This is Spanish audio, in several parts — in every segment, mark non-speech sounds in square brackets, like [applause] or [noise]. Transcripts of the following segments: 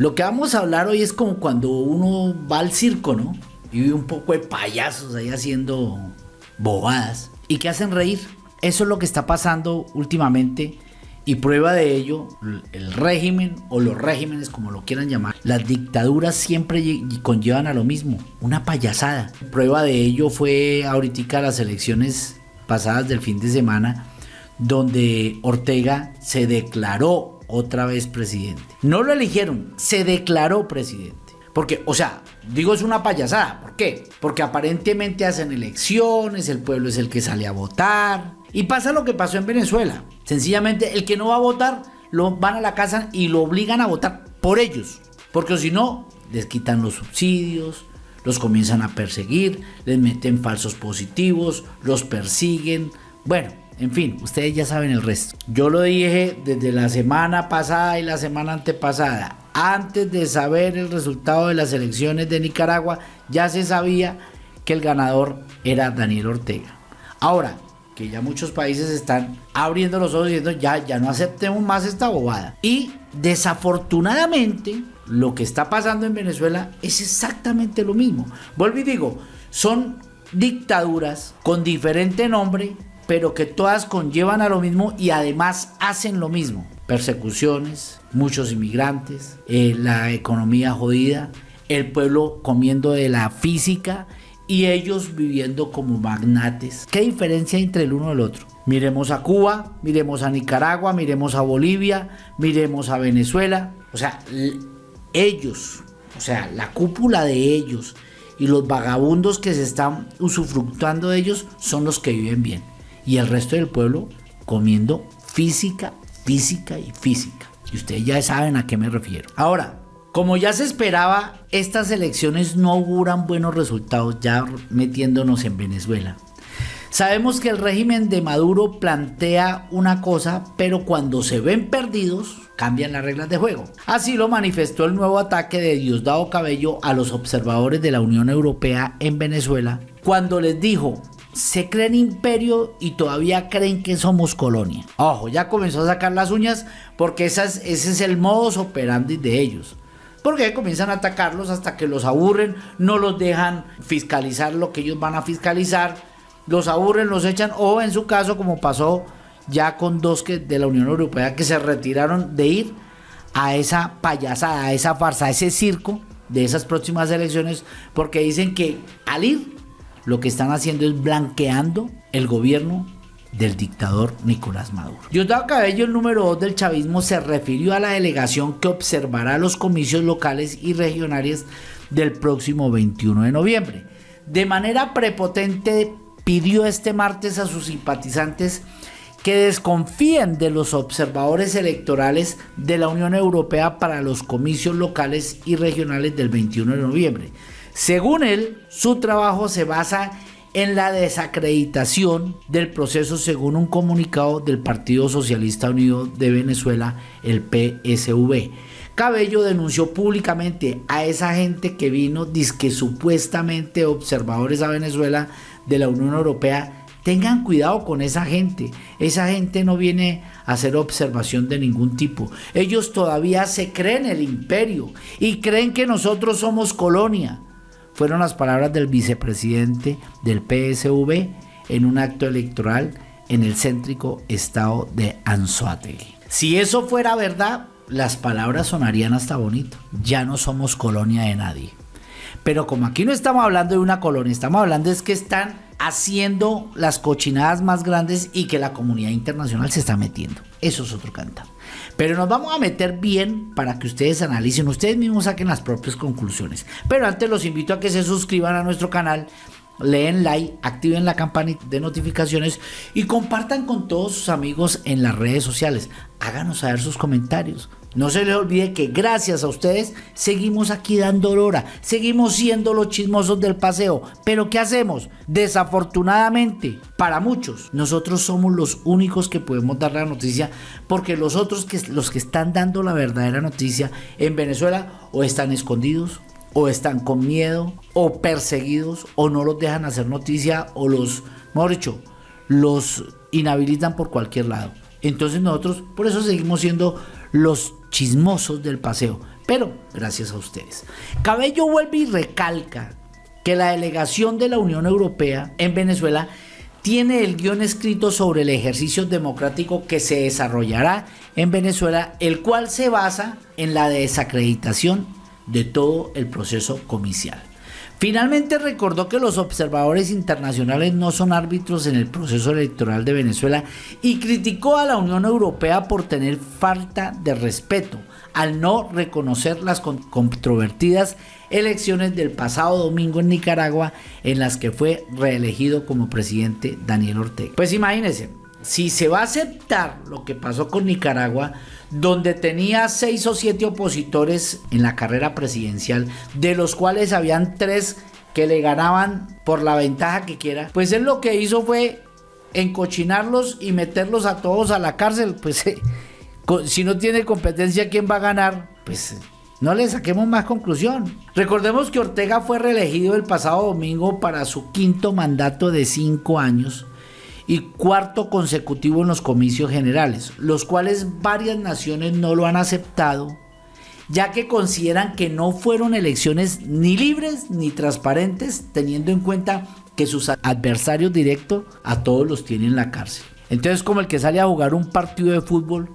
Lo que vamos a hablar hoy es como cuando uno va al circo, ¿no? Y ve un poco de payasos ahí haciendo bobadas y que hacen reír. Eso es lo que está pasando últimamente y prueba de ello, el régimen o los regímenes, como lo quieran llamar, las dictaduras siempre conllevan a lo mismo, una payasada. Prueba de ello fue ahorita las elecciones pasadas del fin de semana, donde Ortega se declaró otra vez presidente. No lo eligieron, se declaró presidente. Porque, o sea, digo es una payasada. ¿Por qué? Porque aparentemente hacen elecciones, el pueblo es el que sale a votar. Y pasa lo que pasó en Venezuela. Sencillamente, el que no va a votar, lo van a la casa y lo obligan a votar por ellos. Porque si no, les quitan los subsidios, los comienzan a perseguir, les meten falsos positivos, los persiguen. Bueno, en fin, ustedes ya saben el resto. Yo lo dije desde la semana pasada y la semana antepasada. Antes de saber el resultado de las elecciones de Nicaragua, ya se sabía que el ganador era Daniel Ortega. Ahora, que ya muchos países están abriendo los ojos diciendo ya, ya no aceptemos más esta bobada. Y desafortunadamente, lo que está pasando en Venezuela es exactamente lo mismo. Vuelvo y digo, son dictaduras con diferente nombre pero que todas conllevan a lo mismo y además hacen lo mismo. Persecuciones, muchos inmigrantes, eh, la economía jodida, el pueblo comiendo de la física y ellos viviendo como magnates. ¿Qué diferencia entre el uno y el otro? Miremos a Cuba, miremos a Nicaragua, miremos a Bolivia, miremos a Venezuela. O sea, ellos, o sea, la cúpula de ellos y los vagabundos que se están usufructuando de ellos son los que viven bien y el resto del pueblo comiendo física, física y física. Y ustedes ya saben a qué me refiero. Ahora, como ya se esperaba, estas elecciones no auguran buenos resultados ya metiéndonos en Venezuela. Sabemos que el régimen de Maduro plantea una cosa, pero cuando se ven perdidos, cambian las reglas de juego. Así lo manifestó el nuevo ataque de Diosdado Cabello a los observadores de la Unión Europea en Venezuela, cuando les dijo, se creen imperio y todavía creen que somos colonia. Ojo, ya comenzó a sacar las uñas porque ese es el modus operandi de ellos. Porque comienzan a atacarlos hasta que los aburren, no los dejan fiscalizar lo que ellos van a fiscalizar, los aburren, los echan, o en su caso, como pasó ya con dos que de la Unión Europea que se retiraron de ir a esa payasada, a esa farsa, a ese circo de esas próximas elecciones, porque dicen que al ir lo que están haciendo es blanqueando el gobierno del dictador Nicolás Maduro. Diosdado Cabello, el número 2 del chavismo, se refirió a la delegación que observará los comicios locales y regionales del próximo 21 de noviembre. De manera prepotente pidió este martes a sus simpatizantes que desconfíen de los observadores electorales de la Unión Europea para los comicios locales y regionales del 21 de noviembre según él, su trabajo se basa en la desacreditación del proceso según un comunicado del Partido Socialista Unido de Venezuela, el PSV. Cabello denunció públicamente a esa gente que vino, disque supuestamente observadores a Venezuela de la Unión Europea, tengan cuidado con esa gente. Esa gente no viene a hacer observación de ningún tipo. Ellos todavía se creen el imperio y creen que nosotros somos colonia fueron las palabras del vicepresidente del PSV en un acto electoral en el céntrico estado de Anzoátegui. Si eso fuera verdad, las palabras sonarían hasta bonito. Ya no somos colonia de nadie. Pero como aquí no estamos hablando de una colonia, estamos hablando es que están haciendo las cochinadas más grandes y que la comunidad internacional se está metiendo. Eso es otro cantar. Pero nos vamos a meter bien para que ustedes analicen, ustedes mismos saquen las propias conclusiones. Pero antes los invito a que se suscriban a nuestro canal, leen like, activen la campana de notificaciones y compartan con todos sus amigos en las redes sociales. Háganos saber sus comentarios. No se les olvide que gracias a ustedes seguimos aquí dando hora, seguimos siendo los chismosos del paseo. Pero ¿qué hacemos? Desafortunadamente, para muchos, nosotros somos los únicos que podemos dar la noticia porque los otros que los que están dando la verdadera noticia en Venezuela o están escondidos o están con miedo o perseguidos o no los dejan hacer noticia o los, mejor dicho, los inhabilitan por cualquier lado. Entonces nosotros por eso seguimos siendo los chismosos del paseo. pero gracias a ustedes. Cabello vuelve y recalca que la delegación de la Unión Europea en Venezuela tiene el guion escrito sobre el ejercicio democrático que se desarrollará en Venezuela, el cual se basa en la desacreditación de todo el proceso comicial. Finalmente recordó que los observadores internacionales no son árbitros en el proceso electoral de Venezuela y criticó a la Unión Europea por tener falta de respeto al no reconocer las controvertidas elecciones del pasado domingo en Nicaragua en las que fue reelegido como presidente Daniel Ortega. Pues imagínense, si se va a aceptar lo que pasó con Nicaragua, donde tenía seis o siete opositores en la carrera presidencial, de los cuales habían tres que le ganaban por la ventaja que quiera, pues él lo que hizo fue encochinarlos y meterlos a todos a la cárcel, pues [laughs] eh, si no tiene competencia, ¿quién va a ganar? Pues no le saquemos más conclusión. Recordemos que Ortega fue reelegido el pasado domingo para su quinto mandato de cinco años y cuarto consecutivo en los comicios generales, los cuales varias naciones no lo han aceptado, ya que consideran que no fueron elecciones ni libres ni transparentes, teniendo en cuenta que sus adversarios directos a todos los tienen en la cárcel. Entonces, como el que sale a jugar un partido de fútbol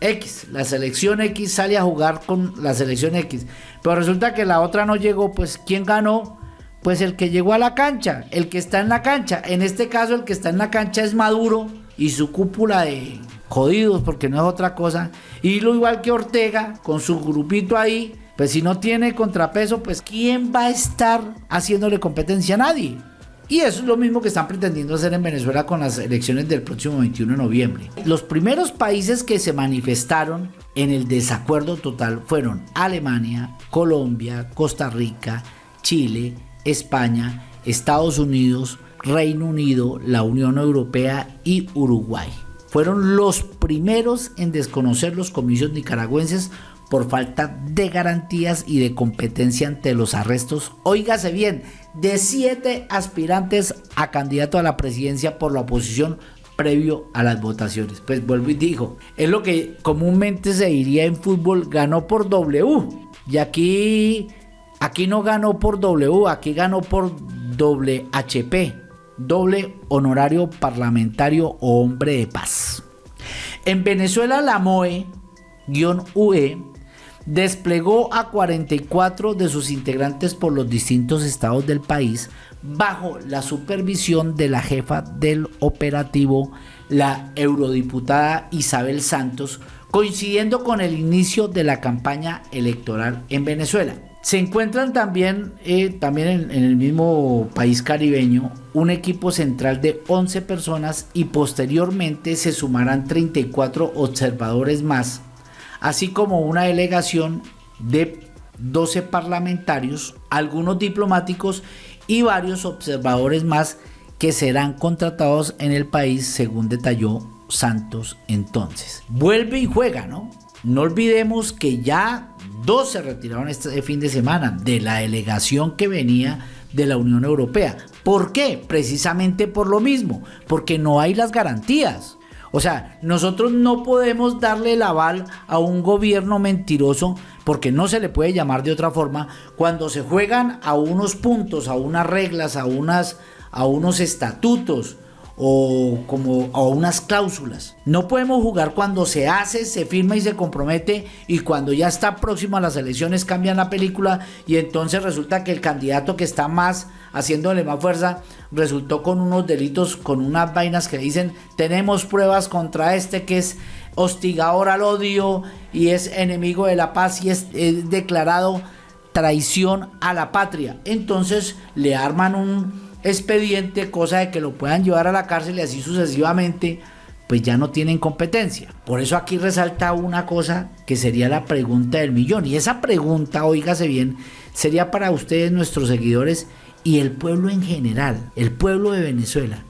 X, la selección X sale a jugar con la selección X, pero resulta que la otra no llegó, pues ¿quién ganó? Pues el que llegó a la cancha, el que está en la cancha. En este caso el que está en la cancha es Maduro y su cúpula de jodidos, porque no es otra cosa. Y lo igual que Ortega, con su grupito ahí, pues si no tiene contrapeso, pues ¿quién va a estar haciéndole competencia a nadie? Y eso es lo mismo que están pretendiendo hacer en Venezuela con las elecciones del próximo 21 de noviembre. Los primeros países que se manifestaron en el desacuerdo total fueron Alemania, Colombia, Costa Rica, Chile, España, Estados Unidos, Reino Unido, la Unión Europea y Uruguay. Fueron los primeros en desconocer los comicios nicaragüenses por falta de garantías y de competencia ante los arrestos, óigase bien, de siete aspirantes a candidato a la presidencia por la oposición previo a las votaciones. Pues vuelvo y digo, es lo que comúnmente se diría en fútbol, ganó por W. Y aquí Aquí no ganó por W, aquí ganó por doble HP, doble honorario parlamentario o hombre de paz. En Venezuela la MOE-UE desplegó a 44 de sus integrantes por los distintos estados del país bajo la supervisión de la jefa del operativo, la eurodiputada Isabel Santos, coincidiendo con el inicio de la campaña electoral en Venezuela. Se encuentran también, eh, también en, en, el mismo país caribeño un equipo central de 11 personas y posteriormente se sumarán 34 observadores más, así como una delegación de 12 parlamentarios, algunos diplomáticos y varios observadores más que serán contratados en el país según detalló Santos entonces. Vuelve y juega, ¿no? No olvidemos que ya dos se retiraron este fin de semana de la delegación que venía de la Unión Europea. ¿Por qué? Precisamente por lo mismo, porque no hay las garantías. O sea, nosotros no podemos darle el aval a un gobierno mentiroso, porque no se le puede llamar de otra forma, cuando se juegan a unos puntos, a unas reglas, a, unas, a unos estatutos, o como unas cláusulas. No podemos jugar cuando se hace, se firma y se compromete y cuando ya está próximo a las elecciones cambian la película y entonces resulta que el candidato que está más haciéndole más fuerza resultó con unos delitos, con unas vainas que dicen tenemos pruebas contra este que es hostigador al odio y es enemigo de la paz y es, es declarado traición a la patria. Entonces le arman un expediente, cosa de que lo puedan llevar a la cárcel y así sucesivamente, pues ya no tienen competencia. Por eso aquí resalta una cosa que sería la pregunta del millón. Y esa pregunta, oígase bien, sería para ustedes, nuestros seguidores y el pueblo en general, el pueblo de Venezuela.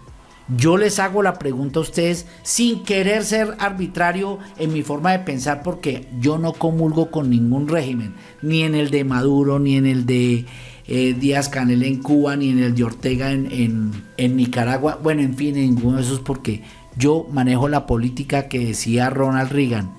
Yo les hago la pregunta a ustedes sin querer ser arbitrario en mi forma de pensar porque yo no comulgo con ningún régimen, ni en el de Maduro, ni en el de eh, Díaz Canel en Cuba, ni en el de Ortega en, en, Nicaragua. Bueno, en fin, en ninguno de esos porque yo manejo la política que decía Ronald Reagan.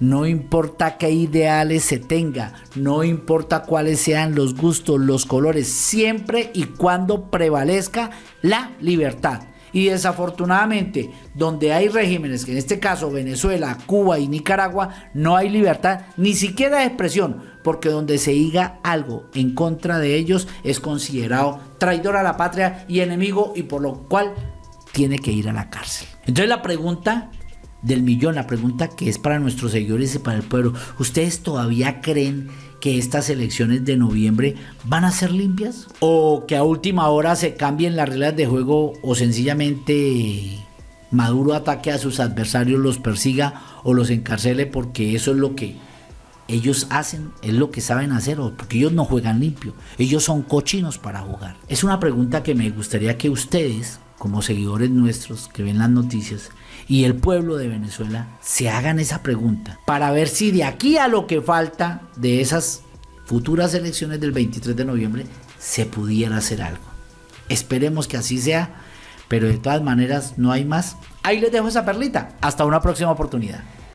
no importa qué ideales se tenga, no importa cuáles sean los gustos, los colores, siempre y cuando prevalezca la libertad. Y desafortunadamente, donde hay regímenes, que en este caso Venezuela, Cuba y Nicaragua, no hay libertad ni siquiera de expresión, porque donde se diga algo en contra de ellos es considerado traidor a la patria y enemigo y por lo cual tiene que ir a la cárcel. Entonces la pregunta del millón, la pregunta que es para nuestros seguidores y para el pueblo, ¿ustedes todavía creen que estas elecciones de noviembre van a ser limpias? ¿O que a última hora se cambien las reglas de juego o sencillamente Maduro ataque a sus adversarios, los persiga o los encarcele porque eso es lo que ellos hacen, es lo que saben hacer, porque ellos no juegan limpio, ellos son cochinos para jugar. Es una pregunta que me gustaría que ustedes, como seguidores nuestros que ven las noticias, y el pueblo de Venezuela se hagan esa pregunta para ver si de aquí a lo que falta de esas futuras elecciones del 23 de noviembre se pudiera hacer algo. Esperemos que así sea, pero de todas maneras no hay más. Ahí les dejo esa perlita. Hasta una próxima oportunidad.